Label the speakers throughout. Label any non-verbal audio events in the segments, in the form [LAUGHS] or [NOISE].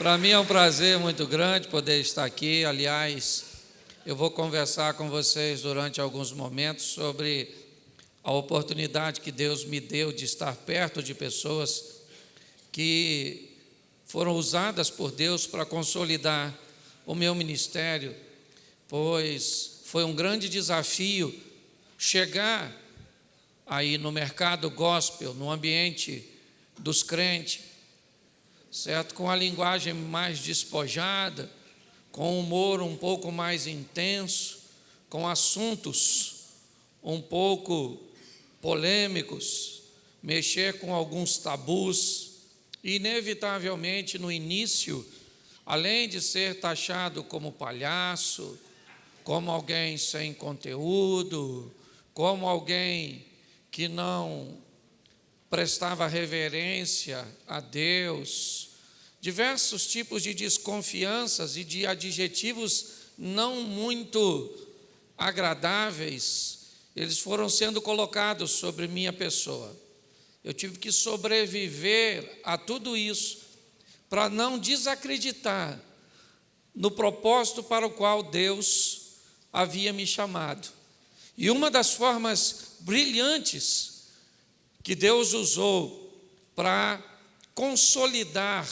Speaker 1: Para mim é um prazer muito grande poder estar aqui. Aliás, eu vou conversar com vocês durante alguns momentos sobre a oportunidade que Deus me deu de estar perto de pessoas que foram usadas por Deus para consolidar o meu ministério, pois foi um grande desafio chegar aí no mercado gospel, no ambiente dos crentes, certo? Com a linguagem mais despojada, com humor um pouco mais intenso, com assuntos um pouco polêmicos, mexer com alguns tabus, inevitavelmente no início, além de ser taxado como palhaço, como alguém sem conteúdo, como alguém que não prestava reverência a Deus, diversos tipos de desconfianças e de adjetivos não muito agradáveis, eles foram sendo colocados sobre minha pessoa. Eu tive que sobreviver a tudo isso para não desacreditar no propósito para o qual Deus havia me chamado. E uma das formas brilhantes que Deus usou para consolidar,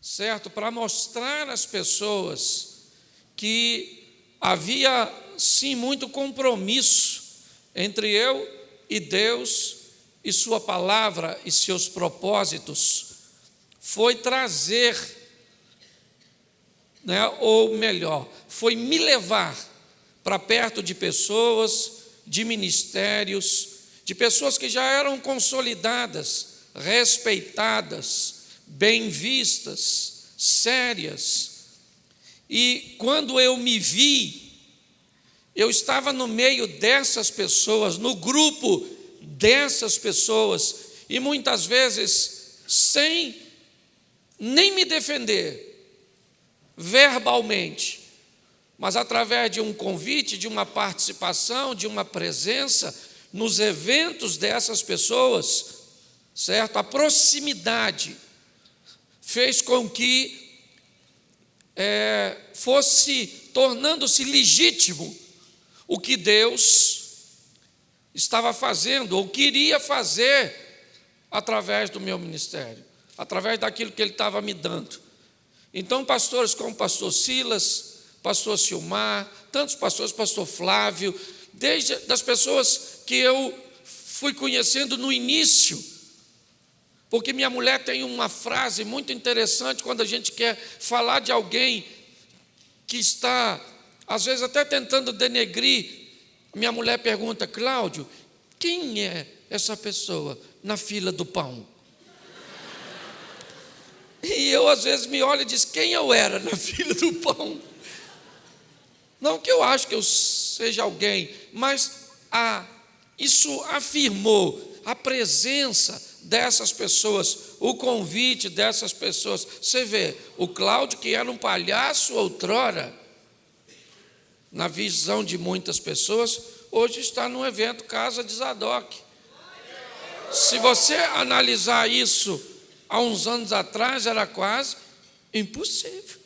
Speaker 1: certo? Para mostrar às pessoas que havia sim muito compromisso entre eu e Deus e Sua palavra e seus propósitos, foi trazer, né, ou melhor, foi me levar para perto de pessoas, de ministérios, de pessoas que já eram consolidadas, respeitadas, bem vistas, sérias. E quando eu me vi, eu estava no meio dessas pessoas, no grupo dessas pessoas, e muitas vezes sem nem me defender verbalmente, mas através de um convite, de uma participação, de uma presença, nos eventos dessas pessoas, certo? A proximidade fez com que é, fosse tornando-se legítimo o que Deus estava fazendo ou queria fazer através do meu ministério, através daquilo que Ele estava me dando. Então, pastores como o pastor Silas, pastor Silmar, tantos pastores, pastor Flávio, desde das pessoas que eu fui conhecendo no início. Porque minha mulher tem uma frase muito interessante quando a gente quer falar de alguém que está, às vezes, até tentando denegrir. Minha mulher pergunta, Cláudio, quem é essa pessoa na fila do pão? E eu, às vezes, me olho e diz: quem eu era na [LAUGHS] fila do pão? Não que eu acho que eu seja alguém, mas a isso afirmou a presença dessas pessoas, o convite dessas pessoas. Você vê, o Cláudio, que era um palhaço outrora, na visão de muitas pessoas, hoje está no evento Casa de Zadok. Se você analisar isso há uns anos atrás, era quase impossível.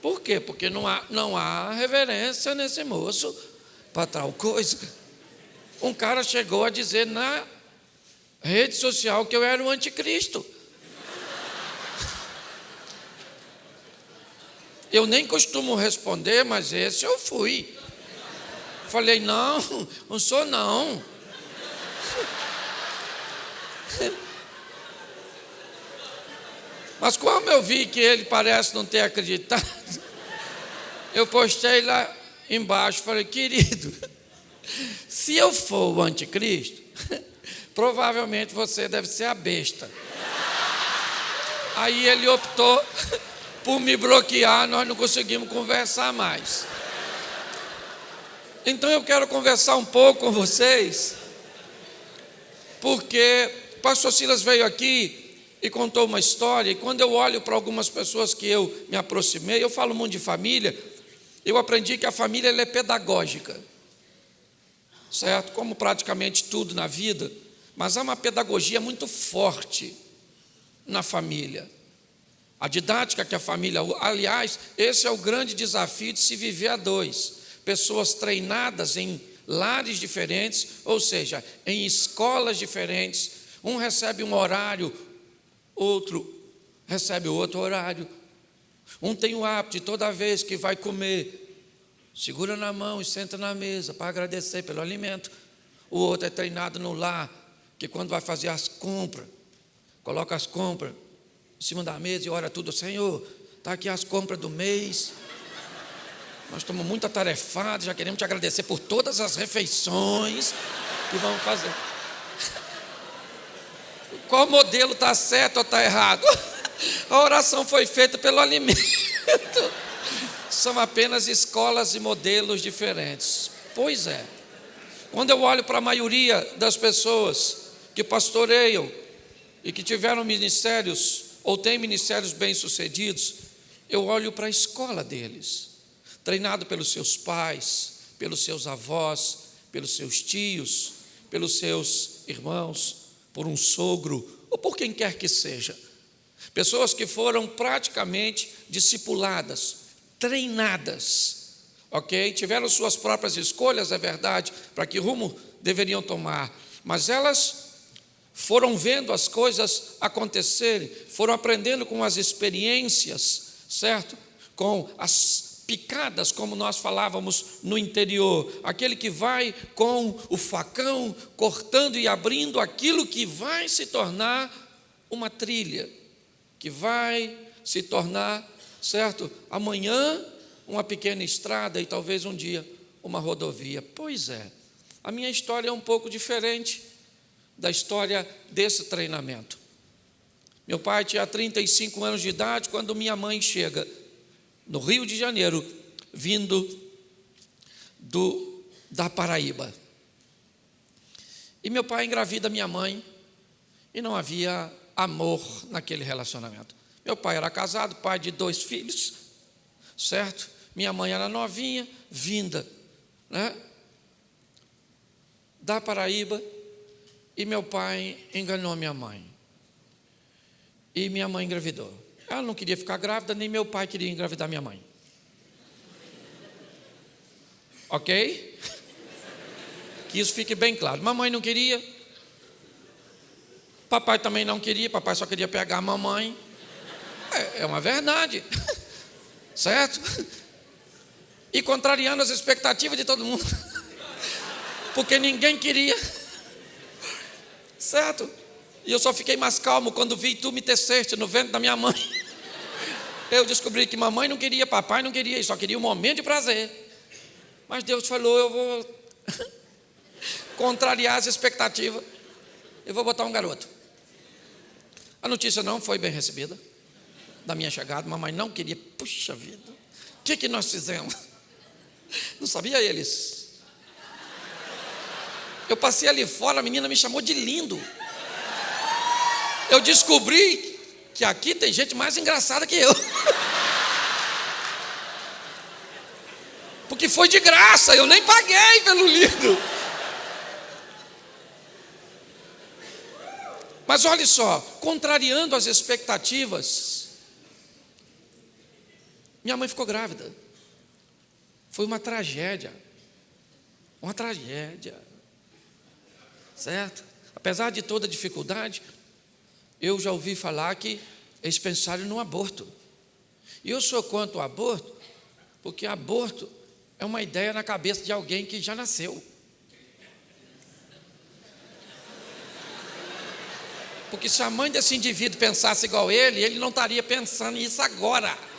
Speaker 1: Por quê? Porque não há, não há reverência nesse moço para tal coisa um cara chegou a dizer na rede social que eu era o anticristo. [LAUGHS] Eu nem costumo responder, mas esse eu fui. Falei, não, não sou não. [LAUGHS] Mas como eu vi que ele parece não ter acreditado, [LAUGHS] eu postei lá embaixo, falei, querido, se eu for o anticristo, [LAUGHS] provavelmente você deve ser a besta. Aí ele optou [LAUGHS] por me bloquear, nós não conseguimos conversar mais. Então eu quero conversar um pouco com vocês, porque o pastor Silas veio aqui e contou uma história, e quando eu olho para algumas pessoas que eu me aproximei, eu falo muito de família, eu aprendi que a família é pedagógica certo? Como praticamente tudo na vida, mas há uma pedagogia muito forte na família. a didática que a família. Aliás, esse é o grande desafio de se viver a dois. Pessoas treinadas em lares diferentes, ou seja, em escolas diferentes. Um recebe um horário, outro recebe outro horário. Um tem o hábito de toda vez que vai comer, segura na mão e senta na mesa para agradecer pelo alimento. O outro é treinado no lar, que quando vai fazer as compras, coloca as compras em cima da mesa e ora tudo, Senhor, está aqui as compras do mês. Nós estamos muito atarefados, já queremos te agradecer por todas as refeições que vamos fazer. [LAUGHS] Qual modelo está certo ou está errado? [LAUGHS] A oração foi feita pelo alimento. São apenas escolas e modelos diferentes. Pois é. Quando eu olho para a maioria das pessoas que pastoreiam e que tiveram ministérios ou têm ministérios bem-sucedidos, eu olho para a escola deles, treinado pelos seus pais, pelos seus avós, pelos seus tios, pelos seus irmãos, por um sogro ou por quem quer que seja. Pessoas que foram praticamente discipuladas, treinadas ok? Tiveram suas próprias escolhas, é verdade, para que rumo deveriam tomar, mas elas foram vendo as coisas acontecerem, foram aprendendo com as experiências, certo? Com as picadas, como nós falávamos no interior, aquele que vai com o facão cortando e abrindo aquilo que vai se tornar uma trilha, que vai se tornar, certo? Amanhã uma pequena estrada e talvez um dia uma rodovia. Pois é, a minha história é um pouco diferente da história desse treinamento. Meu pai tinha 35 anos de idade quando minha mãe chega no Rio de Janeiro, vindo do, da Paraíba. E meu pai engravida minha mãe e não havia amor naquele relacionamento. Meu pai era casado, pai de dois filhos, certo? Minha mãe era novinha, vinda né, da Paraíba, e meu pai enganou minha mãe. E minha mãe engravidou. Ela não queria ficar grávida, nem meu pai queria engravidar minha mãe. Ok? Que isso fique bem claro. Mamãe não queria. Papai também não queria. Papai só queria pegar a mamãe. É, é uma verdade. [LAUGHS] Certo? e contrariando as expectativas de todo mundo, [LAUGHS] porque ninguém queria, certo? E eu só fiquei mais calmo quando vi tu me teceste no ventre da minha mãe. [LAUGHS] Eu descobri que mamãe não queria, papai não queria, e só queria um momento de prazer. Mas Deus falou: eu vou contrariar as expectativas, eu vou botar um garoto. A notícia não foi bem recebida da minha chegada, mamãe não queria, puxa vida, o que, que nós fizemos? [LAUGHS] Não sabia eles. Eu passei ali fora, a menina me chamou de lindo. Eu descobri que aqui tem gente mais engraçada que eu. [LAUGHS] Porque foi de graça, eu nem paguei pelo lindo. Mas olhe só, contrariando as expectativas, minha mãe ficou grávida. Foi uma tragédia. Uma tragédia. Certo? Apesar de toda dificuldade, eu já ouvi falar que eles pensaram no aborto. E eu sou contra o aborto, porque aborto é uma ideia na cabeça de alguém que já nasceu. Porque se a mãe desse indivíduo pensasse igual ele, ele não estaria pensando nisso agora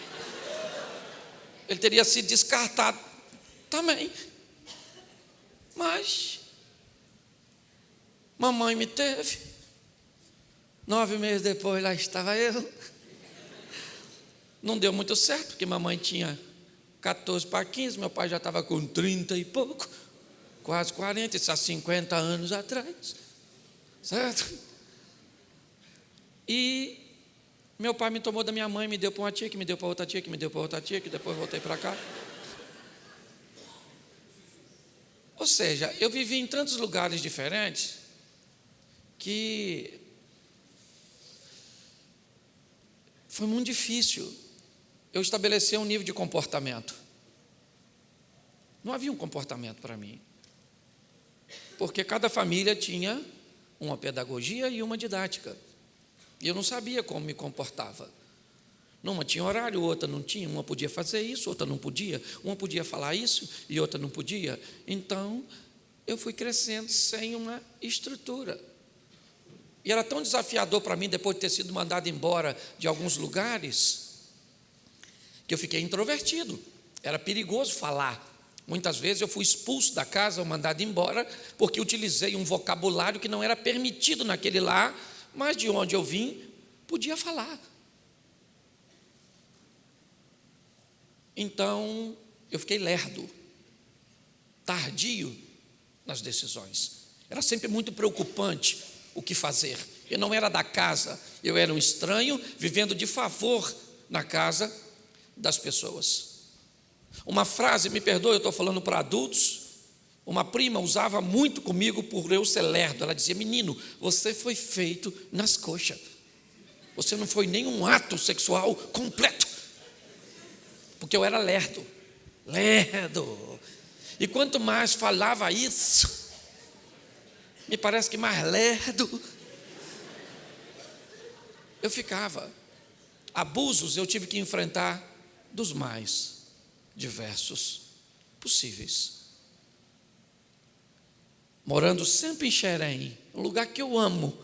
Speaker 1: ele teria sido descartado também. Mas, mamãe me teve. Nove meses depois, lá estava eu. Não deu muito certo, porque mamãe tinha 14 para 15, meu pai já estava com 30 e pouco, quase 40, isso há 50 anos atrás. Certo? E meu pai me tomou da minha mãe, me deu para uma tia, que me deu para outra tia, que me deu para outra tia, que depois voltei para cá. Ou seja, eu vivi em tantos lugares diferentes que foi muito difícil eu estabelecer um nível de comportamento. Não havia um comportamento para mim. Porque cada família tinha uma pedagogia e uma didática. E eu não sabia como me comportava. Numa tinha horário, outra não tinha. Uma podia fazer isso, outra não podia. Uma podia falar isso e outra não podia. Então, eu fui crescendo sem uma estrutura. E era tão desafiador para mim, depois de ter sido mandado embora de alguns lugares, que eu fiquei introvertido. Era perigoso falar. Muitas vezes eu fui expulso da casa ou mandado embora porque utilizei um vocabulário que não era permitido naquele lar, mas de onde eu vim, podia falar. Então, eu fiquei lerdo, tardio nas decisões. Era sempre muito preocupante o que fazer. Eu não era da casa, eu era um estranho vivendo de favor na casa das pessoas. Uma frase, me perdoe, eu estou falando para adultos. Uma prima usava muito comigo por eu ser lerdo. Ela dizia: Menino, você foi feito nas coxas. Você não foi nenhum ato sexual completo. Porque eu era lerdo. Lerdo. E quanto mais falava isso, me parece que mais lerdo eu ficava. Abusos eu tive que enfrentar dos mais diversos possíveis. Morando sempre em Xerém, um lugar que eu amo,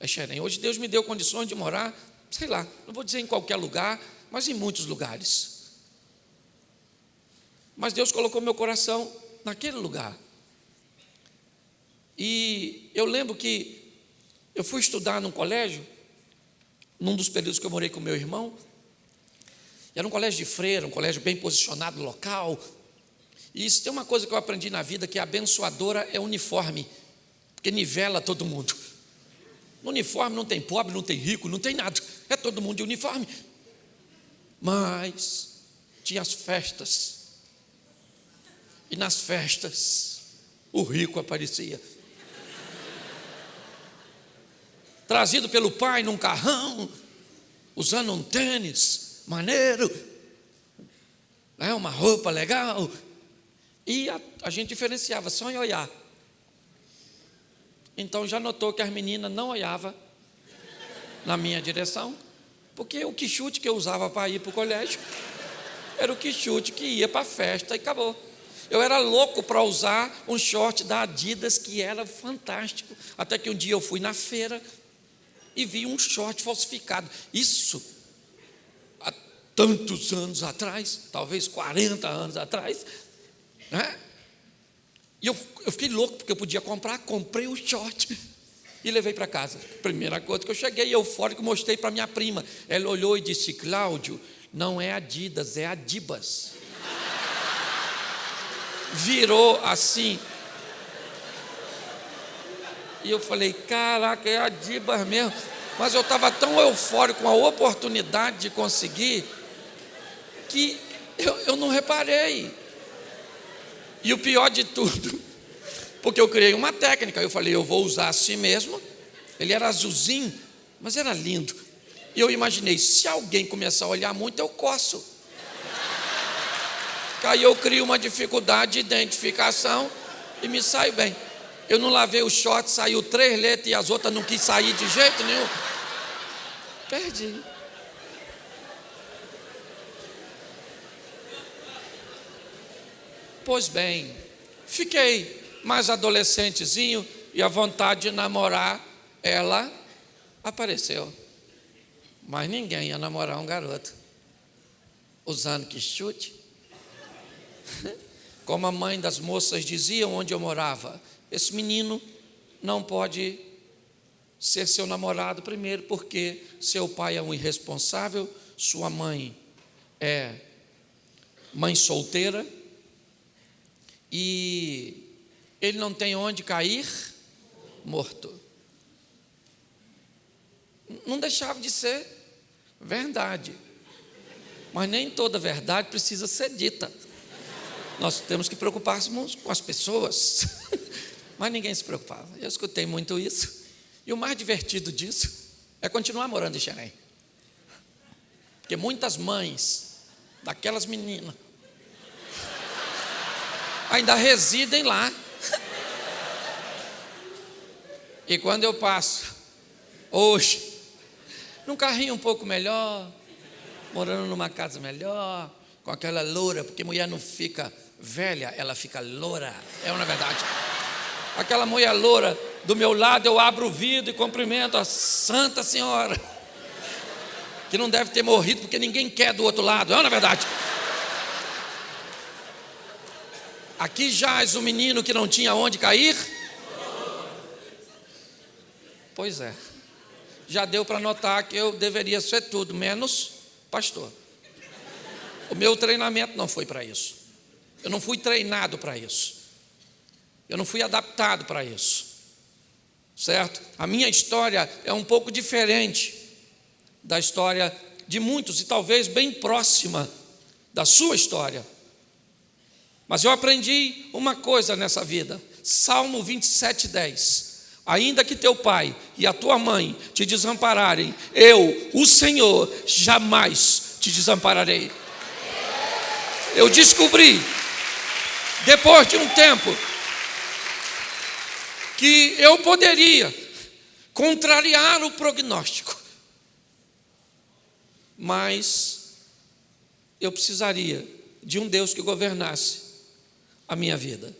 Speaker 1: é Xerém. Hoje Deus me deu condições de morar, sei lá, não vou dizer em qualquer lugar, mas em muitos lugares. Mas Deus colocou meu coração naquele lugar. E eu lembro que eu fui estudar num colégio, num dos períodos que eu morei com meu irmão, era um colégio de freira, um colégio bem posicionado local. E isso tem uma coisa que eu aprendi na vida, que a abençoadora é uniforme, porque nivela todo mundo. No uniforme não tem pobre, não tem rico, não tem nada. É todo mundo de uniforme. Mas tinha as festas. E nas festas, o rico aparecia. Trazido pelo pai num carrão, usando um tênis, maneiro, né? uma roupa legal. E a, a gente diferenciava só em olhar. Então já notou que as meninas não olhavam na minha direção, porque o quichute que eu usava para ir para o colégio era o quichute que ia para a festa e acabou. Eu era louco para usar um short da Adidas que era fantástico. Até que um dia eu fui na feira e vi um short falsificado. Isso tantos anos atrás, talvez 40 anos atrás, né? E eu, eu fiquei louco porque eu podia comprar, comprei o short e levei para casa. Primeira coisa que eu cheguei eufórico, mostrei para minha prima. Ela olhou e disse: Cláudio, não é Adidas, é Adibas. Virou assim. E eu falei: caraca, é Adibas mesmo. Mas eu estava tão eufórico com a oportunidade de conseguir que eu, eu não reparei. E o pior de tudo, porque eu criei uma técnica, eu falei, eu vou usar assim mesmo. Ele era azulzinho, mas era lindo. E eu imaginei, se alguém começar a olhar muito, eu coço. Aí eu crio uma dificuldade de identificação e me saio bem. Eu não lavei o short, saiu três letras e as outras não quis sair de jeito nenhum. Perdi. Pois bem, fiquei mais adolescentezinho e a vontade de namorar, ela apareceu. Mas ninguém ia namorar um garoto usando que chute. [LAUGHS] Como a mãe das moças dizia onde eu morava, esse menino não pode ser seu namorado primeiro, porque seu pai é um irresponsável, sua mãe é mãe solteira e ele não tem onde cair morto. Não deixava de ser verdade. Mas nem toda verdade precisa ser dita. Nós temos que preocupar-nos com as pessoas. [LAUGHS] Mas ninguém se preocupava. Eu escutei muito isso. E o mais divertido disso é continuar morando em Xerém. Porque muitas mães daquelas meninas ainda residem lá. E quando eu passo, hoje, num carrinho um pouco melhor, morando numa casa melhor, com aquela loura, porque mulher não fica velha, ela fica loura. É uma verdade. Aquela mulher loura do meu lado, eu abro o vidro e cumprimento a Santa Senhora, que não deve ter morrido porque ninguém quer do outro lado. É uma verdade. Aqui jaz o menino que não tinha onde cair. Pois é. Já deu para notar que eu deveria ser tudo menos pastor. O meu treinamento não foi para isso. Eu não fui treinado para isso. Eu não fui adaptado para isso. Certo? A minha história é um pouco diferente da história de muitos e talvez bem próxima da sua história. Mas eu aprendi uma coisa nessa vida. Salmo 27, 10. Ainda que teu pai e a tua mãe te desampararem, eu, o Senhor, jamais te desampararei eu descobri, depois de um tempo, que eu poderia contrariar o prognóstico, mas eu precisaria de um Deus que governasse a minha vida.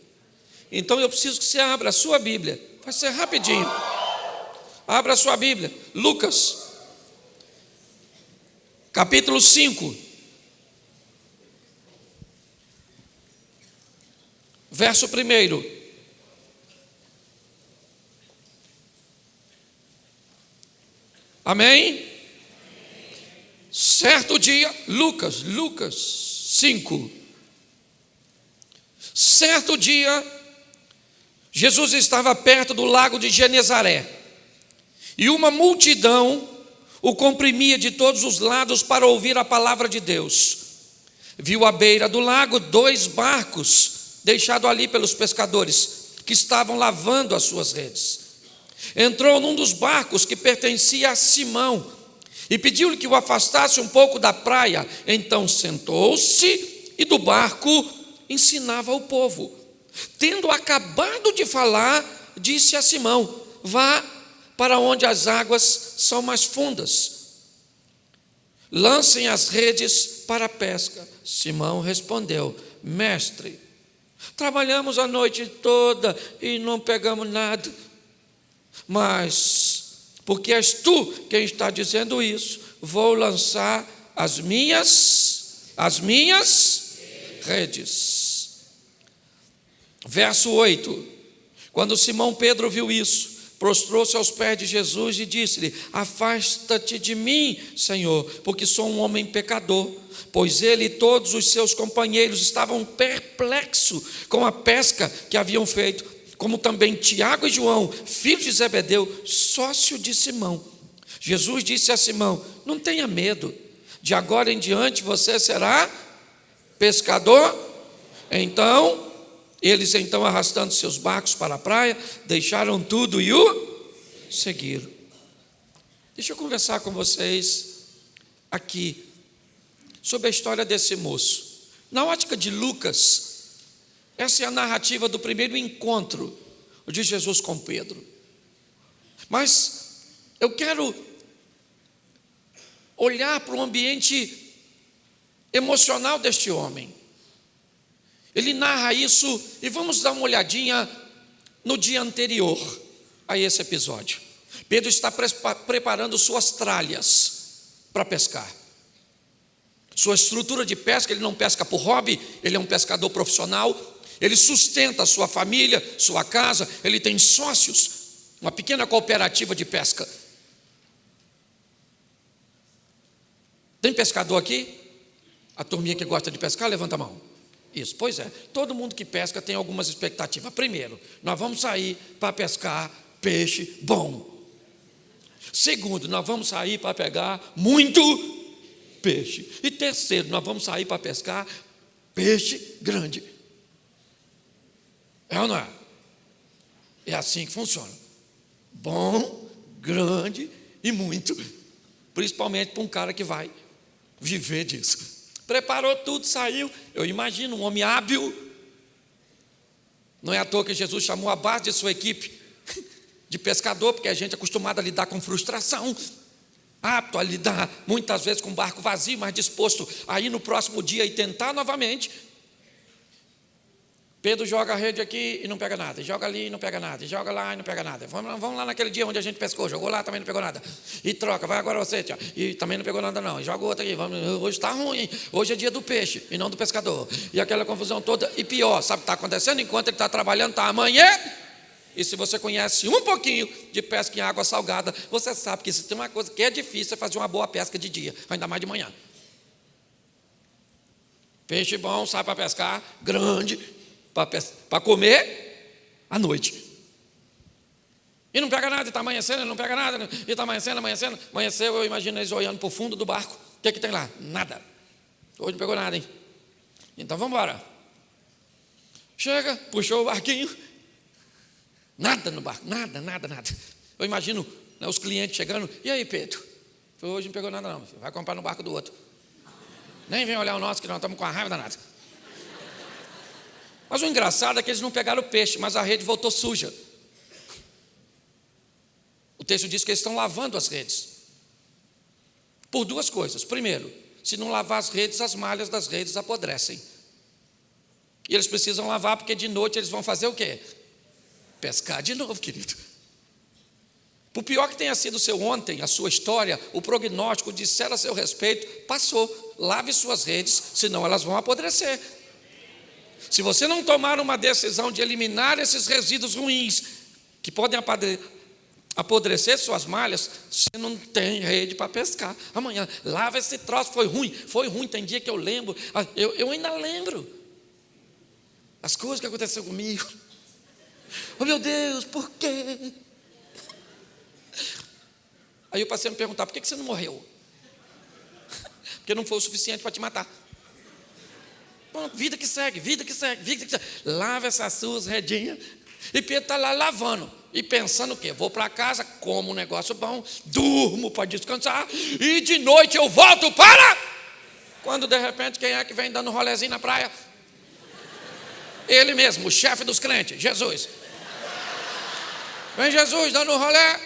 Speaker 1: Então eu preciso que você abra a sua Bíblia, vai ser rapidinho. Abra a sua Bíblia, Lucas, capítulo 5. Verso 1. Amém? Certo dia, Lucas, Lucas 5. Certo dia, Jesus estava perto do lago de Genezaré e uma multidão o comprimia de todos os lados para ouvir a palavra de Deus. Viu à beira do lago dois barcos deixado ali pelos pescadores que estavam lavando as suas redes. Entrou num dos barcos que pertencia a Simão e pediu-lhe que o afastasse um pouco da praia. Então sentou-se e do barco ensinava o povo. Tendo acabado de falar, disse a Simão: Vá para onde as águas são mais fundas. Lancem as redes para a pesca. Simão respondeu: Mestre, Trabalhamos a noite toda e não pegamos nada. Mas, porque és tu quem está dizendo isso, vou lançar as minhas, as minhas redes. Verso 8. Quando Simão Pedro viu isso, prostrou-se aos pés de Jesus e disse-lhe: Afasta-te de mim, Senhor, porque sou um homem pecador. Pois ele e todos os seus companheiros estavam perplexos com a pesca que haviam feito, como também Tiago e João, filhos de Zebedeu, sócio de Simão. Jesus disse a Simão: Não tenha medo, de agora em diante você será pescador. Então, eles então arrastando seus barcos para a praia, deixaram tudo e o seguiram. Deixa eu conversar com vocês aqui sobre a história desse moço. Na ótica de Lucas, essa é a narrativa do primeiro encontro de Jesus com Pedro. Mas eu quero olhar para o ambiente emocional deste homem. Ele narra isso e vamos dar uma olhadinha no dia anterior a esse episódio. Pedro está preparando suas tralhas para pescar. Sua estrutura de pesca, ele não pesca por hobby, ele é um pescador profissional, ele sustenta a sua família, sua casa, ele tem sócios, uma pequena cooperativa de pesca. Tem pescador aqui? A turminha que gosta de pescar, levanta a mão. Isso, pois é. Todo mundo que pesca tem algumas expectativas. Primeiro, nós vamos sair para pescar peixe bom. Segundo, nós vamos sair para pegar muito peixe. E terceiro, nós vamos sair para pescar peixe grande. É ou não é? É assim que funciona. Bom, grande e muito. Principalmente para um cara que vai viver disso. Preparou tudo, saiu. Eu imagino um homem hábil. Não é à toa que Jesus chamou a base de sua equipe [LAUGHS] de pescador, porque a gente é acostumado a lidar com frustração, apto a lidar muitas vezes com barco vazio, mas disposto a ir no próximo dia e tentar novamente. Pedro joga a rede aqui e não pega nada, joga ali e não pega nada, joga lá e não pega nada. Vamos, vamos lá naquele dia onde a gente pescou, jogou lá também não pegou nada. E troca, vai agora você, tia, e também não pegou nada não. Joga outro aqui, vamos, hoje está ruim, hoje é dia do peixe e não do pescador. E aquela confusão toda, e pior, sabe o que está acontecendo? Enquanto ele está trabalhando, está amanhã. E se você conhece um pouquinho de pesca em água salgada, você sabe que se tem uma coisa que é difícil é fazer uma boa pesca de dia, ainda mais de manhã. Peixe bom, sai para pescar, grande, para comer à noite. E não pega nada, e está amanhecendo, não pega nada, e está amanhecendo, amanhecendo. Amanheceu, eu imagino eles olhando para o fundo do barco. O que, é que tem lá? Nada. Hoje não pegou nada, hein? Então vamos embora. Chega, puxou o barquinho. Nada no barco, nada, nada, nada. Eu imagino né, os clientes chegando. E aí, Pedro? Hoje não pegou nada, não. Vai comprar no barco do outro. Nem vem olhar o nosso, que nós estamos com a raiva danada. Mas o engraçado é que eles não pegaram o peixe, mas a rede voltou suja. O texto diz que eles estão lavando as redes. Por duas coisas. Primeiro, se não lavar as redes, as malhas das redes apodrecem. E eles precisam lavar porque de noite eles vão fazer o quê? Pescar de novo, querido. Por pior que tenha sido o seu ontem, a sua história, o prognóstico disser a seu respeito, passou. Lave suas redes, senão elas vão apodrecer. Se você não tomar uma decisão de eliminar esses resíduos ruins que podem apodrecer suas malhas, você não tem rede para pescar. Amanhã, lava esse troço, foi ruim, foi ruim. Tem dia que eu lembro, ah, eu, eu ainda lembro as coisas que aconteceram comigo. Oh meu Deus, por quê? Aí eu passei a me perguntar: por que você não morreu? [LAUGHS] Porque não foi o suficiente para te matar. Bom, vida que segue, vida que segue, vida que segue. Lava essas suas redinhas. E Pedro está lá lavando. E pensando o quê? Vou para casa, como um negócio bom, durmo para descansar. E de noite eu volto para. Quando de repente quem é que vem dando rolezinho na praia? Ele mesmo, o chefe dos crentes, Jesus. Vem Jesus dando um rolé.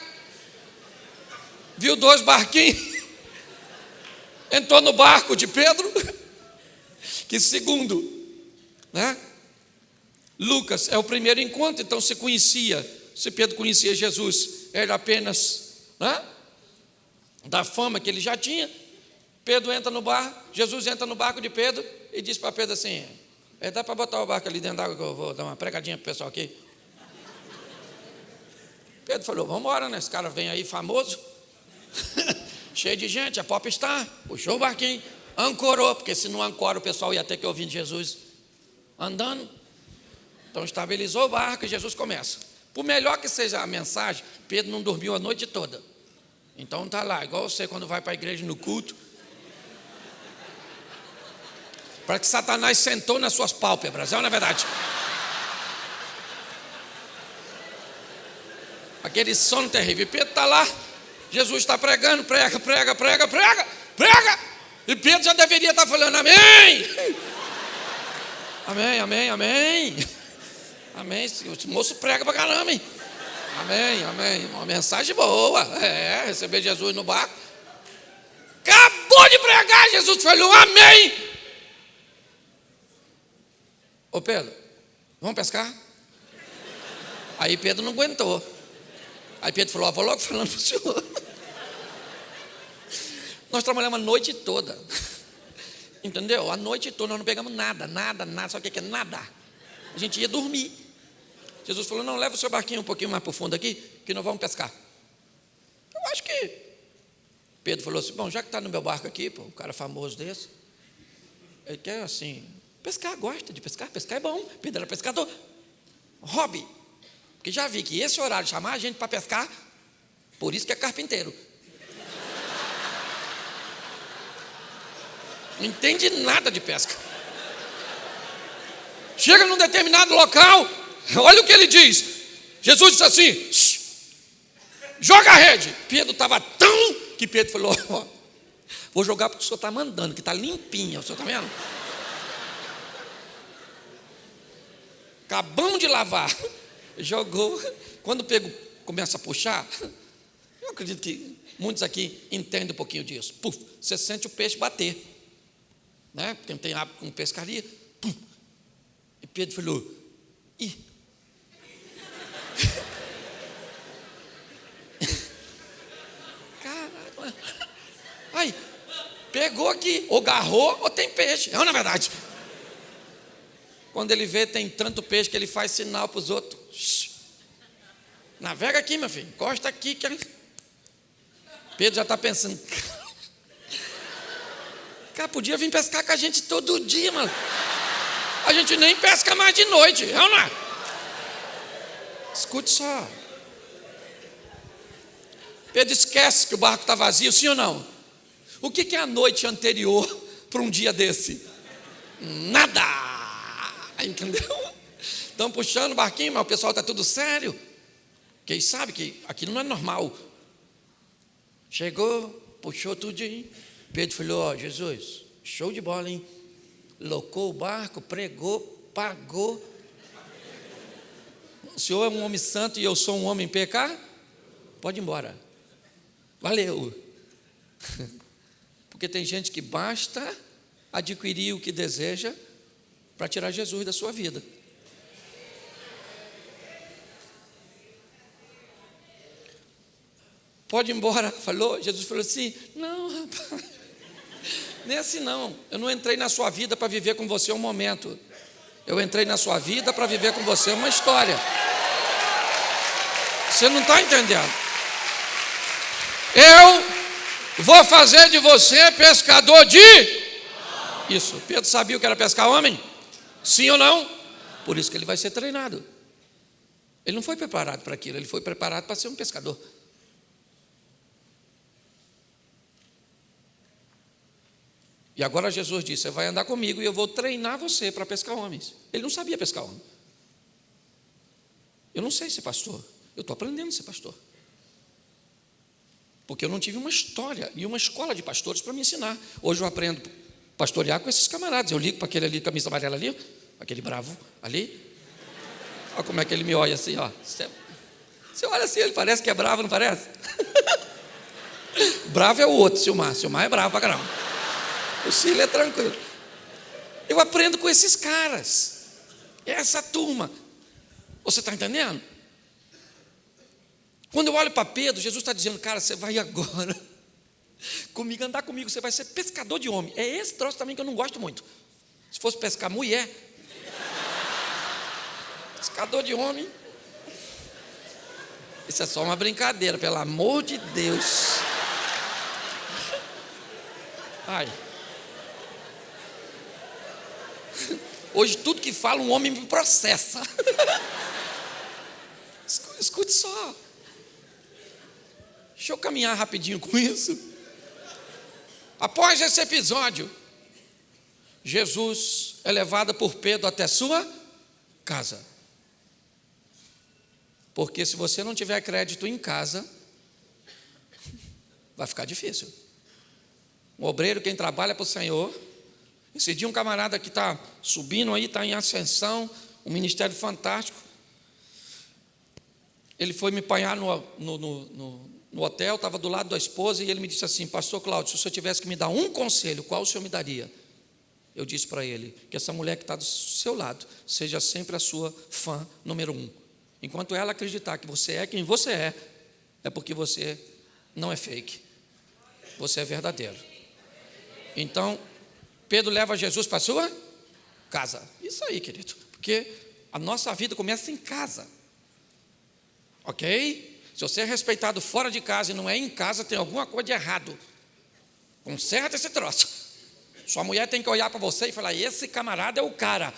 Speaker 1: Viu dois barquinhos. Entrou no barco de Pedro que segundo, né? Lucas é o primeiro encontro, então se conhecia, se Pedro conhecia Jesus, era apenas né? da fama que ele já tinha. Pedro entra no barco, Jesus entra no barco de Pedro e diz para Pedro assim: é, dá para botar o barco ali dentro d'água que eu vou dar uma pregadinha para o pessoal aqui. Pedro falou: vamos embora, né? Esse cara vem aí famoso, [LAUGHS] cheio de gente, a pop está, puxou o barquinho, ancorou, porque se não ancora o pessoal ia ter que ouvir Jesus andando. Então estabilizou o barco e Jesus começa. Por melhor que seja a mensagem, Pedro não dormiu a noite toda. Então está lá, igual você quando vai para a igreja no culto. Para que Satanás sentou nas suas pálpebras, é ou não é verdade? Aquele sono terrível. Pedro está lá, Jesus está pregando, prega, prega, prega, prega, prega. E Pedro já deveria estar falando amém. Amém, amém, amém. Amém. O moço prega para caramba, hein? Amém, amém. Uma mensagem boa. É, receber Jesus no barco. Acabou de pregar, Jesus falou amém. Ô Pedro, vamos pescar? Aí Pedro não aguentou. Aí Pedro falou: vou logo falando para o senhor. Nós trabalhamos a noite toda. [LAUGHS] Entendeu? A noite toda nós não pegamos nada, nada, nada. Sabe o que é nada? A gente ia dormir. Jesus falou: não, leva o seu barquinho um pouquinho mais para o fundo aqui, que nós vamos pescar. Eu acho que. Pedro falou assim: bom, já que está no meu barco aqui, pô, um cara famoso desse, ele quer assim, pescar, gosta de pescar, pescar é bom. Pedro era pescador. Hobby. Porque já vi que esse horário chamar a gente para pescar, por isso que é carpinteiro. Não entende nada de pesca. Chega num determinado local, olha o que ele diz. Jesus disse assim: joga a rede. Pedro estava tão que Pedro falou: Vou jogar porque o senhor está mandando, que está limpinha, o senhor está vendo? Acabamos de lavar. Jogou. Quando pego, começa a puxar, eu acredito que muitos aqui entendem um pouquinho disso. Puf, você sente o peixe bater. Né? Quem tem hábito com pescaria. Pum. E Pedro falou: ih. Caralho. Aí, pegou aqui, ou garrou, ou tem peixe. É na verdade. Quando ele vê, tem tanto peixe que ele faz sinal para os outros. Navega aqui, meu filho, encosta aqui. Que... Pedro já está pensando. Cara, podia vir pescar com a gente todo dia, mano. A gente nem pesca mais de noite, é ou não é? Escute só. Pedro esquece que o barco está vazio, sim ou não? O que, é a noite anterior para um dia desse? Nada! Entendeu? Estão puxando o barquinho, mas o pessoal está tudo sério. Quem sabe que aquilo não é normal. Chegou, puxou tudinho. Pedro falou: Ó, oh, Jesus, show de bola, hein? Locou o barco, pregou, pagou. O senhor é um homem santo e eu sou um homem pecar? Pode ir embora. Valeu. [LAUGHS] Porque tem gente que basta adquirir o que deseja para tirar Jesus da sua vida. Pode ir embora. [LAUGHS] Falou, Jesus falou assim: Não, rapaz, nem assim não. Eu não entrei na sua vida para viver com você um momento. Eu entrei na sua vida para viver com você uma história. Você não está entendendo. Eu vou fazer de você pescador de. Isso. Pedro sabia que era pescar homem? Sim ou não? Por isso que ele vai ser treinado. Ele não foi preparado para aquilo, ele foi preparado para ser um pescador. E agora Jesus disse: Você vai andar comigo e eu vou treinar você para pescar homens. Ele não sabia pescar homem. Eu não sei ser pastor. Eu estou aprendendo a ser pastor. Porque eu não tive uma história e uma escola de pastores para me ensinar. Hoje eu aprendo a pastorear com esses camaradas. Eu ligo para aquele ali, camisa amarela ali, aquele bravo ali. Olha como é que ele me olha assim, ó. Você olha assim, ele parece que é bravo, não parece? [LAUGHS] bravo é o outro, Silmar. Silmar é bravo para caramba. O Cílio é tranquilo. Eu aprendo com esses caras. Essa turma. Você está entendendo? Quando eu olho para Pedro, Jesus está dizendo, cara, você vai agora. [LAUGHS] Comigo, andar comigo, você vai ser pescador de homem. É esse troço também que eu não gosto muito. Se fosse pescar mulher, [LAUGHS] pescador de homem. Isso é só uma brincadeira, pelo amor de Deus. Ai. Hoje tudo que fala um homem me processa. [LAUGHS] Escute só. Deixa eu caminhar rapidinho com isso. Após esse episódio, Jesus é levado por Pedro até sua casa. Porque se você não tiver crédito em casa, vai ficar difícil. Um obreiro, quem trabalha para o Senhor, esse dia um camarada que está subindo aí, está em ascensão, um ministério fantástico. Ele foi me apanhar no, no, no, no hotel, estava do lado da esposa, e ele me disse assim, pastor Cláudio, se o senhor tivesse que me dar um conselho, qual o senhor me daria? Eu disse para ele, que essa mulher que está do seu lado, seja sempre a sua fã número um. Enquanto ela acreditar que você é quem você é, é porque você não é fake. Você é verdadeiro. Então, Pedro leva Jesus para a sua casa. Isso aí, querido. Porque a nossa vida começa em casa. Ok? Se você é respeitado fora de casa e não é em casa, tem alguma coisa de errado. Conserta esse troço. Sua mulher tem que olhar para você e falar: esse camarada é o cara.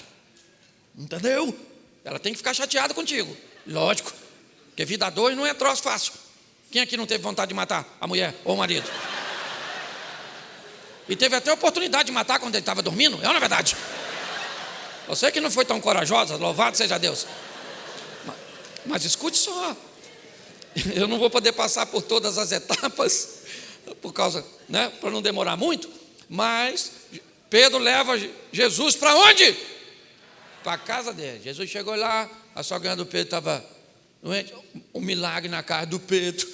Speaker 1: Entendeu? Ela tem que ficar chateada contigo. Lógico. Porque vida dois não é troço fácil. Quem aqui não teve vontade de matar a mulher ou o marido? E teve até oportunidade de matar quando ele estava dormindo, é não é verdade? Você que não foi tão corajosa, louvado seja Deus. Mas, mas escute só. Eu não vou poder passar por todas as etapas, por causa, né, para não demorar muito, mas Pedro leva Jesus para onde? Para a casa dele. Jesus chegou lá, a sogra do Pedro estava doente, um milagre na casa do Pedro.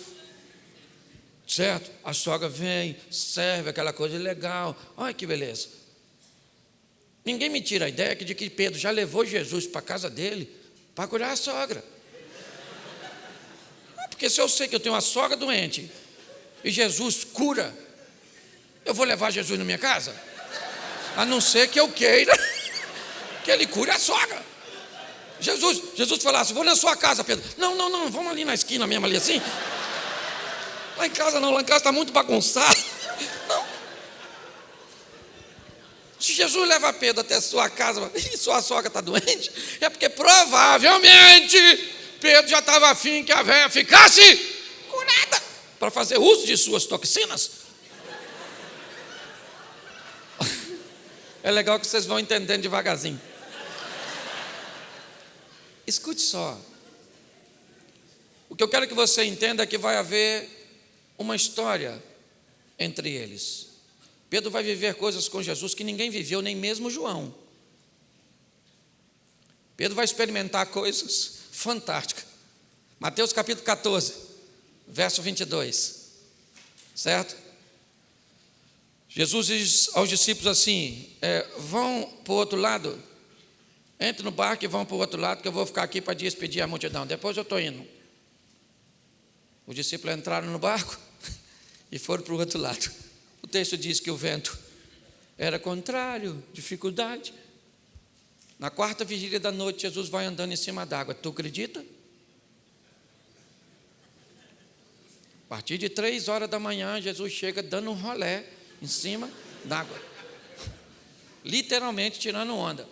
Speaker 1: Certo? A sogra vem, serve aquela coisa legal. Olha que beleza. Ninguém me tira a ideia de que Pedro já levou Jesus para a casa dele para curar a sogra. Porque se eu sei que eu tenho uma sogra doente e Jesus cura, eu vou levar Jesus na minha casa? A não ser que eu queira [LAUGHS] que ele cure a sogra. Jesus, Jesus falasse, vou na sua casa, Pedro. Não, não, não, vamos ali na esquina mesmo, ali assim. Lá em casa não, lá em casa está muito bagunçado. Não. Se Jesus leva Pedro até sua casa e sua sogra está doente, é porque provavelmente Pedro já estava afim que a velha ficasse curada para fazer uso de suas toxinas. É legal que vocês vão entendendo devagarzinho. Escute só. O que eu quero que você entenda é que vai haver uma história entre eles. Pedro vai viver coisas com Jesus que ninguém viveu, nem mesmo João. Pedro vai experimentar coisas [LAUGHS] fantástica. Mateus capítulo 14, verso 22. Certo? Jesus diz aos discípulos assim: é, vão para o outro lado, entre no barco e vão para o outro lado, que eu vou ficar aqui para despedir a multidão. Depois eu estou indo. Os discípulos entraram no barco e foram para o outro lado. O texto diz que o vento era contrário, dificuldade. Na quarta vigília da noite, Jesus vai andando em cima d'água. Tu acredita? A partir de três horas da manhã, Jesus chega dando um rolé em cima d'água. Literalmente tirando onda.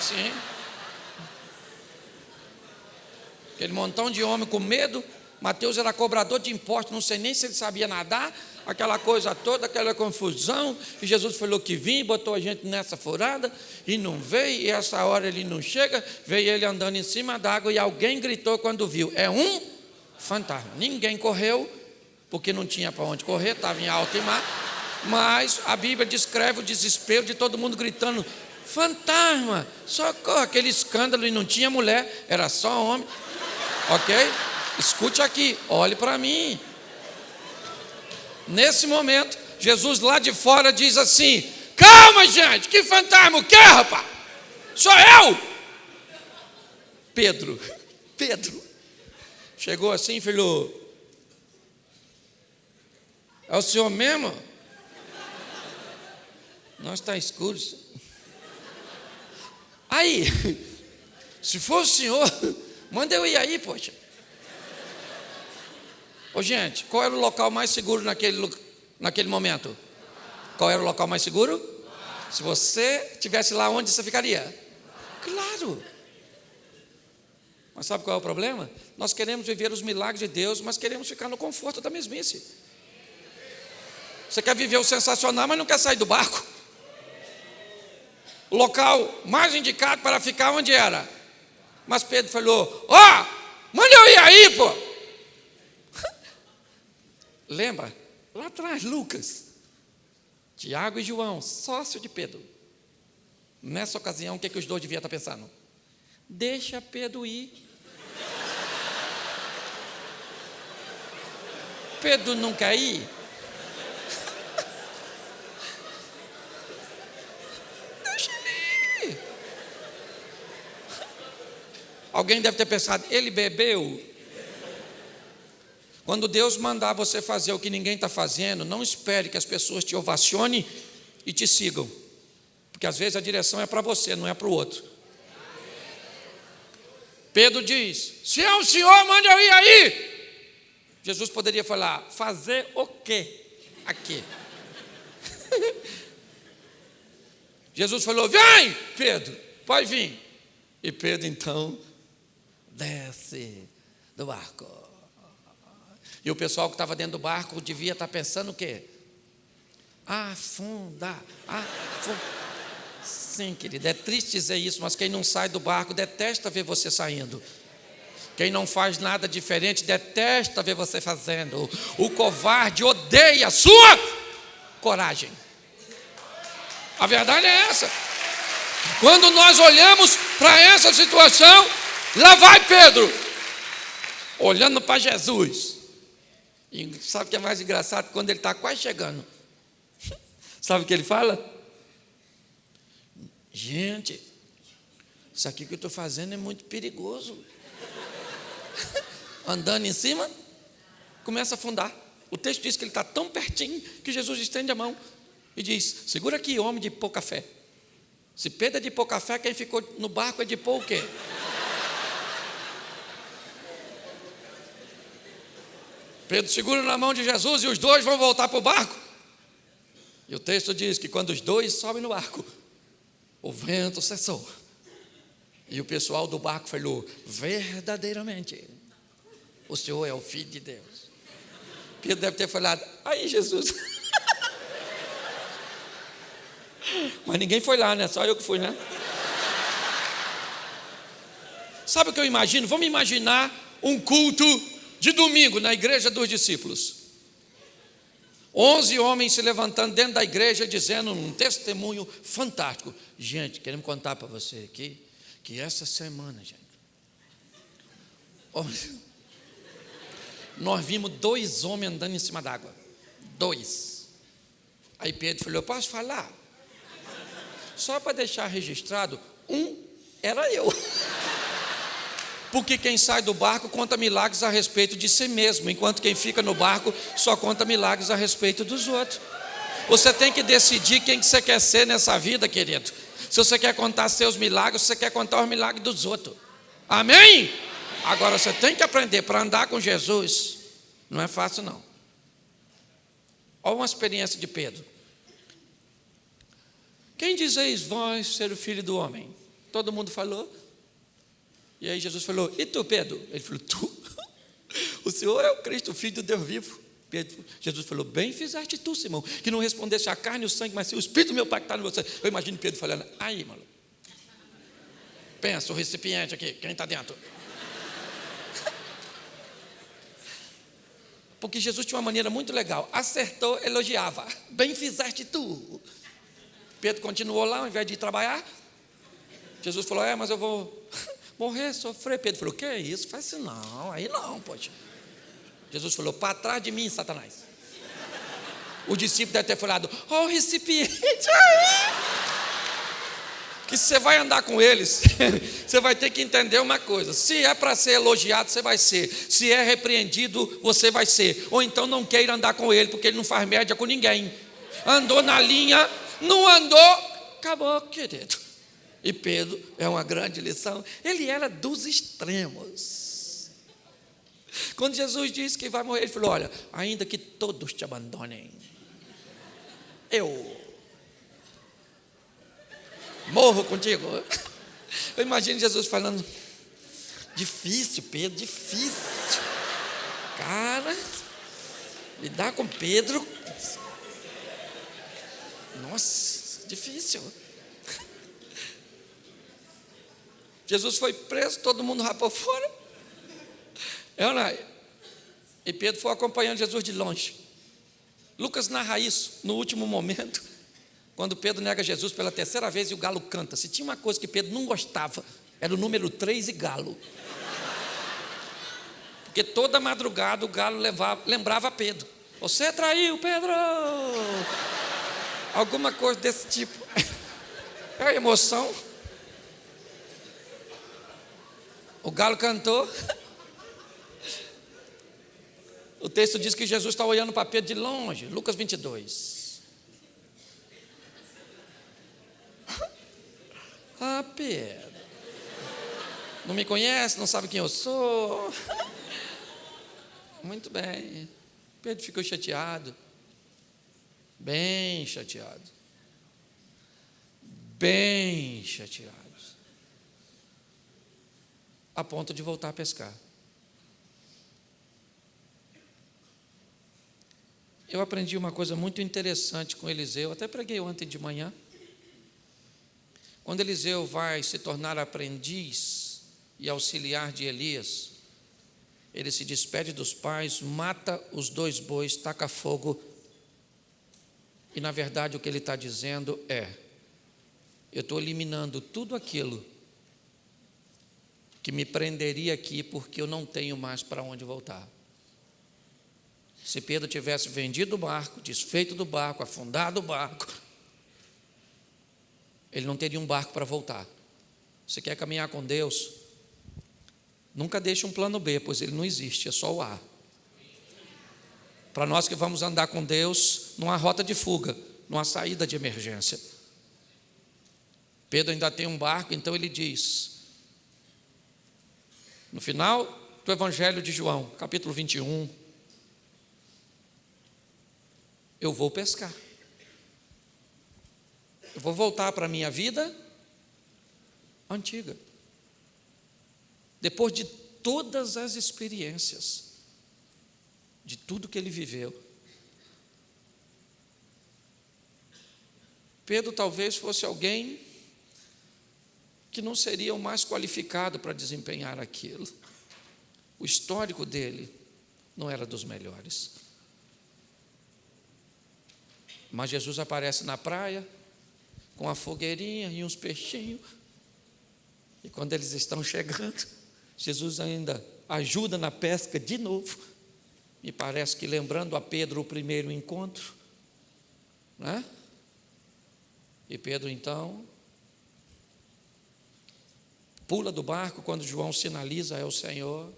Speaker 1: Sim. Aquele montão de homem com medo. Mateus era cobrador de impostos, não sei nem se ele sabia nadar aquela coisa toda, aquela confusão, e Jesus falou que vinha, botou a gente nessa furada, e não veio, e essa hora ele não chega, veio ele andando em cima d'água, e alguém gritou quando viu, é um fantasma. Ninguém correu, porque não tinha para onde correr, estava em alto e mar, mas a Bíblia descreve o desespero de todo mundo gritando, fantasma, socorro, aquele escândalo, e não tinha mulher, era só homem, ok? Escute aqui, olhe para mim, Nesse momento, Jesus lá de fora diz assim: Calma, gente, que fantasma o que, rapaz? Sou eu! Pedro, [LAUGHS] Pedro, chegou assim falou: É o senhor mesmo? Nós está escuro. Aí, [LAUGHS] se for o senhor, [LAUGHS] manda eu ir aí, poxa. Ô, gente, qual era o local mais seguro naquele, naquele momento? Qual era o local mais seguro? Se você estivesse lá, onde você ficaria? Claro. Mas sabe qual é o problema? Nós queremos viver os milagres de Deus, mas queremos ficar no conforto da mesmice. Você quer viver o sensacional, mas não quer sair do barco. O local mais indicado para ficar onde era? Mas Pedro falou: Ó, oh, manda eu ir aí, pô. Lembra? Lá atrás, Lucas, Tiago e João, sócio de Pedro. Nessa ocasião, o que, é que os dois deviam estar pensando? Deixa Pedro ir. Pedro não quer ir? Deixa ele ir. Alguém deve ter pensado, ele bebeu? Quando Deus mandar você fazer o que ninguém está fazendo, não espere que as pessoas te ovacionem e te sigam. Porque às vezes a direção é para você, não é para o outro. Pedro diz: Se é o Senhor, manda eu ir aí. Jesus poderia falar: Fazer o quê? Aqui. [LAUGHS] Jesus falou: Vem, Pedro, pode vir. E Pedro então desce do barco. E o pessoal que estava dentro do barco devia estar tá pensando o quê? Afunda, afunda. Sim, querido, é triste dizer isso, mas quem não sai do barco detesta ver você saindo. Quem não faz nada diferente detesta ver você fazendo. O covarde odeia a sua coragem. A verdade é essa. Quando nós olhamos para essa situação, lá vai Pedro, olhando para Jesus. E sabe o que é mais engraçado? Quando ele está quase chegando. [LAUGHS] Sabe o que ele fala? Gente, isso aqui que eu estou fazendo é muito perigoso. [LAUGHS] Andando em cima, começa a afundar. O texto diz que ele está tão pertinho que Jesus estende a mão e diz: Segura aqui, homem de pouca fé. Se Pedro é de pouca fé, quem ficou no barco é de pouco quê? Pedro segura na mão de Jesus e os dois vão voltar para o barco. E o texto diz que quando os dois sobem no barco, o vento cessou. E o pessoal do barco falou: verdadeiramente, o Senhor é o Filho de Deus. Pedro deve ter falado: aí, Jesus. [LAUGHS] Mas ninguém foi lá, né? Só eu que fui, né? Sabe o que eu imagino? Vamos imaginar um culto de domingo na igreja dos discípulos. Onze homens se levantando dentro da igreja dizendo um testemunho fantástico. Gente, queremos contar para você aqui que essa semana, gente, nós vimos dois homens andando em cima d'água. Dois. Aí Pedro falou: Eu posso falar? Só para deixar registrado, um era eu. Porque quem sai do barco conta milagres a respeito de si mesmo, enquanto quem fica no barco só conta milagres a respeito dos outros. Você tem que decidir quem que você quer ser nessa vida, querido. Se você quer contar seus milagres, você quer contar os milagres dos outros. Amém? Agora você tem que aprender para andar com Jesus. Não é fácil não. Olha uma experiência de Pedro. Quem dizeis vós ser o filho do homem? Todo mundo falou. E aí Jesus falou: E tu, Pedro? Ele falou: Tu? [LAUGHS] O Senhor é o Cristo, o Filho do Deus vivo. Pedro, Jesus falou: Bem fizeste tu, Simão, que não respondesse a carne e o sangue, mas sim o Espírito meu Pai que está em você. Eu imagino Pedro falando: Aí, mano. Pensa, o recipiente aqui, quem está dentro? [LAUGHS] Porque Jesus tinha uma maneira muito legal. Acertou, elogiava. Bem fizeste tu. Pedro continuou lá, ao invés de ir trabalhar. Jesus falou: É, mas eu vou morrer, sofrer. Pedro falou: Que isso? Faz isso não, aí não, pode. Jesus falou: Para trás de mim, Satanás. O discípulo deve ter falado: Ó, oh, recipiente aí. Que você vai andar com eles, [LAUGHS] você vai ter que entender uma coisa: se é para ser elogiado, você vai ser, se é repreendido, você vai ser, ou então não queira andar com ele, porque ele não faz média com ninguém. Andou na linha, não andou, acabou, querido. E Pedro é uma grande lição. Ele era dos extremos. Quando Jesus disse que vai morrer, ele falou: Olha, ainda que todos te abandonem, eu morro contigo. Eu imagino Jesus falando: Difícil, Pedro, difícil. Cara, lidar com Pedro nossa, difícil. Jesus foi preso, todo mundo rapou fora. É, não é? E Pedro foi acompanhando Jesus de longe. Lucas narra isso no último momento, quando Pedro nega Jesus pela terceira vez e o galo canta. Se tinha uma coisa que Pedro não gostava, era o número 3 e galo. Porque toda madrugada o galo levava, lembrava Pedro. Você traiu, Pedro! alguma coisa desse tipo. É a emoção. O galo cantou. O texto diz que Jesus está olhando para Pedro de longe, Lucas 22. Ah, Pedro. Não me conhece, não sabe quem eu sou. Muito bem. Pedro ficou chateado bem chateado. Bem chateado. A ponto de voltar a pescar. Eu aprendi uma coisa muito interessante com Eliseu, até preguei ontem de manhã. Quando Eliseu vai se tornar aprendiz e auxiliar de Elias, ele se despede dos pais, mata os dois bois, taca fogo. E na verdade o que ele está dizendo é: eu estou eliminando tudo aquilo que me prenderia aqui, porque eu não tenho mais para onde voltar. Se Pedro tivesse vendido o barco, desfeito do barco, afundado o barco, ele não teria um barco para voltar. Você quer caminhar com Deus? Nunca deixe um plano B, pois ele não existe, é só o A. Para nós que vamos andar com Deus, não há rota de fuga, não há saída de emergência. Pedro ainda tem um barco, então ele diz, no final do Evangelho de João, capítulo 21, eu vou pescar. Eu vou voltar para a minha vida antiga. Depois de todas as experiências, de tudo que ele viveu. Pedro talvez fosse alguém que não seria o mais qualificado para desempenhar aquilo. O histórico dele não era dos melhores. Mas Jesus aparece na praia com a fogueirinha e uns peixinhos. E quando eles estão chegando, Jesus ainda ajuda na pesca de novo. Me parece que lembrando a Pedro o primeiro encontro, né? E Pedro então pula do barco quando João sinaliza é o Senhor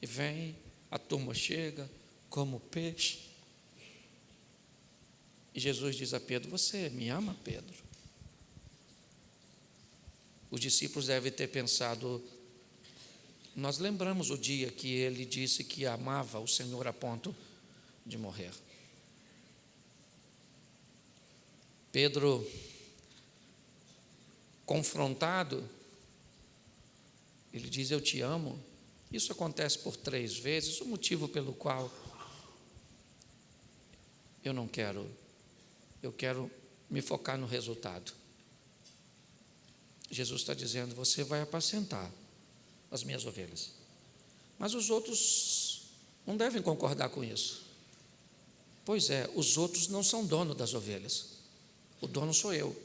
Speaker 1: e vem, a turma chega como peixe. E Jesus diz a Pedro: Você me ama, Pedro? Os discípulos devem ter pensado: Nós lembramos o dia que ele disse que amava o Senhor a ponto de morrer. Pedro, confrontado, ele diz: Eu te amo. Isso acontece por três vezes, o motivo pelo qual eu não quero eu quero me focar no resultado. Jesus está dizendo: Você vai apacentar as minhas ovelhas. Mas os outros não devem concordar com isso. Pois é, os outros não são dono das ovelhas. O dono sou eu.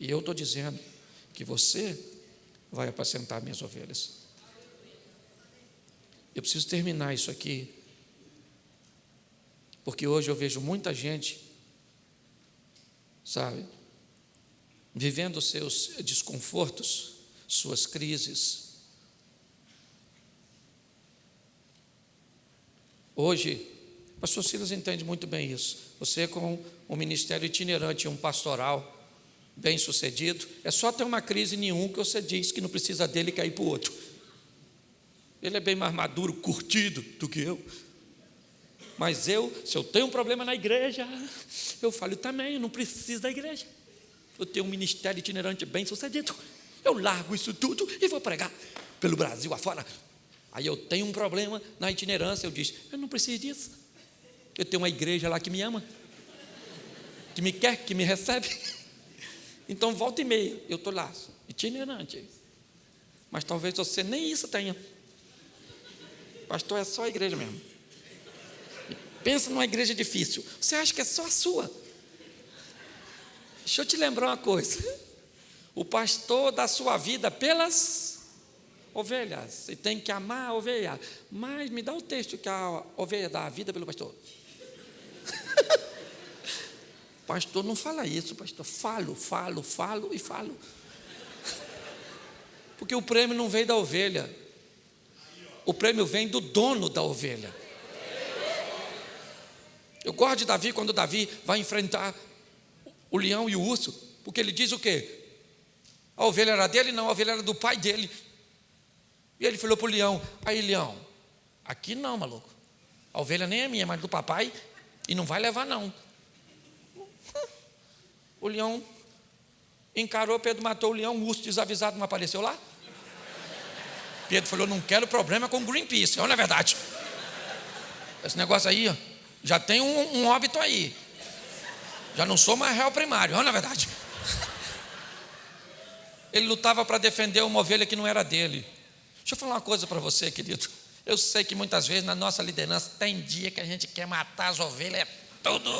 Speaker 1: E eu estou dizendo que você vai apacentar minhas ovelhas. Eu preciso terminar isso aqui, porque hoje eu vejo muita gente sabe? Vivendo seus desconfortos, suas crises. Hoje, pastor Silas entende muito bem isso. Você, com um ministério itinerante, um pastoral bem sucedido, é só ter uma crise nenhum que você diz que não precisa dele cair para o outro. Ele é bem mais maduro, curtido do que eu. Mas eu, se eu tenho um problema na igreja, eu falo também, eu não preciso da igreja. Eu tenho um ministério itinerante bem sucedido. Eu largo isso tudo e vou pregar pelo Brasil afora. Aí eu tenho um problema na itinerância, eu disse, eu não preciso disso. Eu tenho uma igreja lá que me ama, que me quer, que me recebe. Então volta e meia, eu estou lá, itinerante. Mas talvez você nem isso tenha. Pastor, é só a igreja mesmo. Pensa numa igreja difícil. Você acha que é só a sua? Deixa eu te lembrar uma coisa. O pastor dá sua vida pelas ovelhas. E tem que amar a ovelha. Mas me dá o texto que a ovelha dá a vida pelo pastor. Pastor não fala isso, pastor. Falo, falo, falo e falo. Porque o prêmio não vem da ovelha. O prêmio vem do dono da ovelha. Eu gosto de Davi quando Davi vai enfrentar o leão e o urso, porque ele diz o quê? A ovelha era dele? Não, a ovelha era do pai dele. E ele falou para o leão: Aí, leão, aqui não, maluco. A ovelha nem é minha, mas do papai, e não vai levar, não. O leão encarou, Pedro matou o leão, o urso desavisado não apareceu lá. Pedro falou: Não quero problema com Greenpeace, olha a verdade. Esse negócio aí, ó já tem um, um óbito aí. Já não sou mais réu primário, não é verdade. Ele lutava para defender uma ovelha que não era dele. Deixa eu falar uma coisa para você, querido. Eu sei que muitas vezes na nossa liderança tem dia que a gente quer matar as ovelhas, é tudo.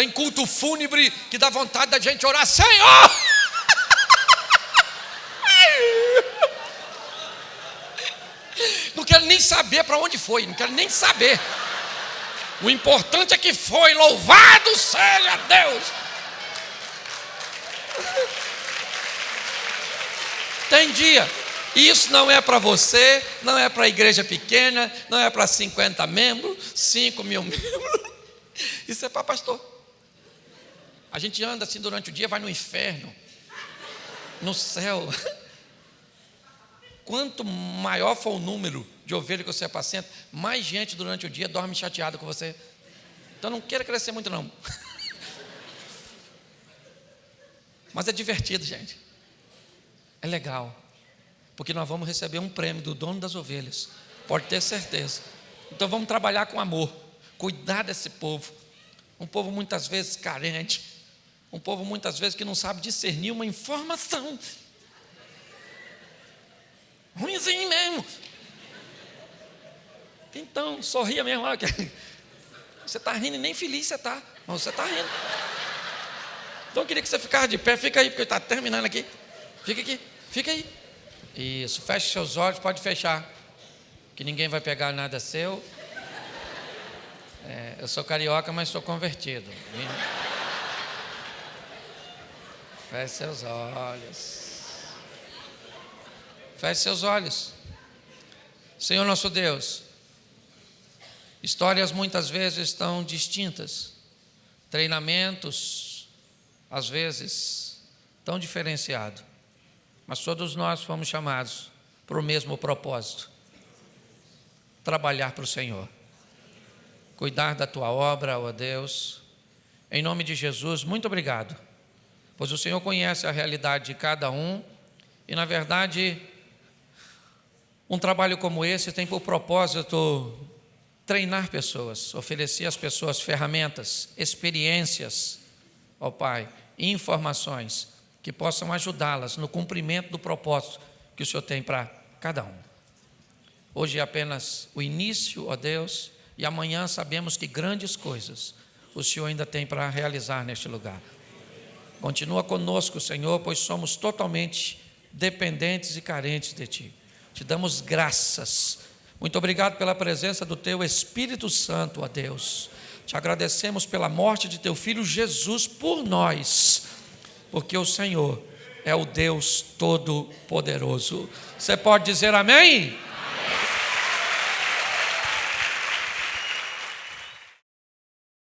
Speaker 1: Tem culto fúnebre que dá vontade da gente orar, Senhor! [LAUGHS] Não quero nem saber para onde foi, não quero nem saber. O importante é que foi, louvado seja Deus. Tem dia. Isso não é para você, não é para a igreja pequena, não é para 50 membros, 5 mil membros. [LAUGHS] Isso é para pastor. A gente anda assim durante o dia, vai no inferno, no céu. Quanto maior for o número de ovelhas que você apacenta, mais gente durante o dia dorme chateado com você. Então não queira crescer muito, não. Mas é divertido, gente. É legal. Porque nós vamos receber um prêmio do dono das ovelhas. Pode ter certeza. Então vamos trabalhar com amor. Cuidar desse povo. Um povo muitas vezes carente. Um povo muitas vezes que não sabe discernir uma informação. Ruimzinho mesmo. Então, sorria mesmo. [LAUGHS] Você está rindo e nem feliz você está. Mas você está rindo. Então eu queria que você ficasse de pé. Fica aí, porque está terminando aqui. Fica aqui, fica aí. Isso, feche seus olhos, pode fechar. Que ninguém vai pegar nada seu. É, eu sou carioca, mas sou convertido. Feche seus olhos. Feche seus olhos. Senhor nosso Deus, histórias muitas vezes estão distintas, treinamentos, às vezes, tão diferenciados, mas todos nós fomos chamados para o mesmo propósito: trabalhar para o Senhor, cuidar da tua obra, ó Deus. Em nome de Jesus, muito obrigado, pois o Senhor conhece a realidade de cada um e, na verdade, um trabalho como esse tem por propósito treinar pessoas, oferecer às pessoas ferramentas, experiências, ó Pai, informações que possam ajudá-las no cumprimento do propósito que o Senhor tem para cada um. Hoje é apenas o início, ó Deus, e amanhã sabemos que grandes coisas o Senhor ainda tem para realizar neste lugar. Continua conosco, Senhor, pois somos totalmente dependentes e carentes de Ti. Te damos graças. Muito obrigado pela presença do Teu Espírito Santo, ó Deus. Te agradecemos pela morte de Teu Filho Jesus por nós, porque o Senhor é o Deus Todo-Poderoso. Você pode dizer amém?